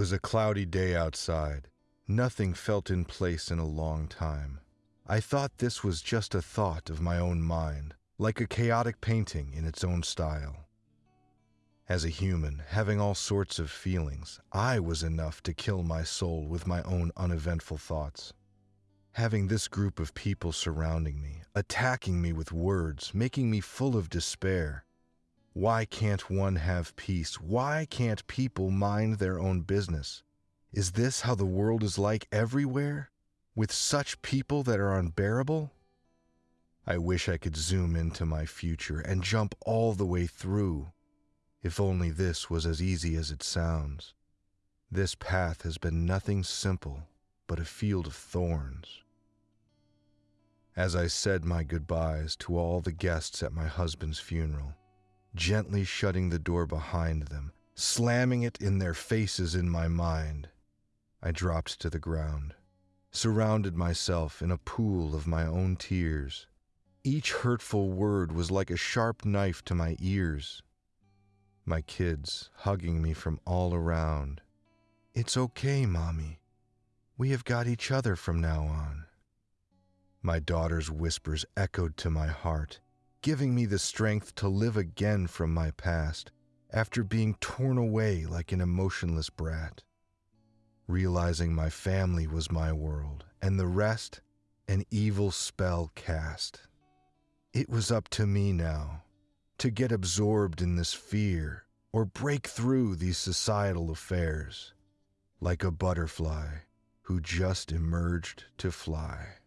It was a cloudy day outside. Nothing felt in place in a long time. I thought this was just a thought of my own mind, like a chaotic painting in its own style. As a human, having all sorts of feelings, I was enough to kill my soul with my own uneventful thoughts. Having this group of people surrounding me, attacking me with words, making me full of despair. Why can't one have peace? Why can't people mind their own business? Is this how the world is like everywhere? With such people that are unbearable? I wish I could zoom into my future and jump all the way through. If only this was as easy as it sounds. This path has been nothing simple but a field of thorns. As I said my goodbyes to all the guests at my husband's funeral, gently shutting the door behind them, slamming it in their faces in my mind, I dropped to the ground, surrounded myself in a pool of my own tears. Each hurtful word was like a sharp knife to my ears. My kids hugging me from all around. It's okay, Mommy. We have got each other from now on. My daughter's whispers echoed to my heart, giving me the strength to live again from my past after being torn away like an emotionless brat. Realizing my family was my world and the rest an evil spell cast. It was up to me now to get absorbed in this fear or break through these societal affairs like a butterfly who just emerged to fly.